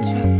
touch.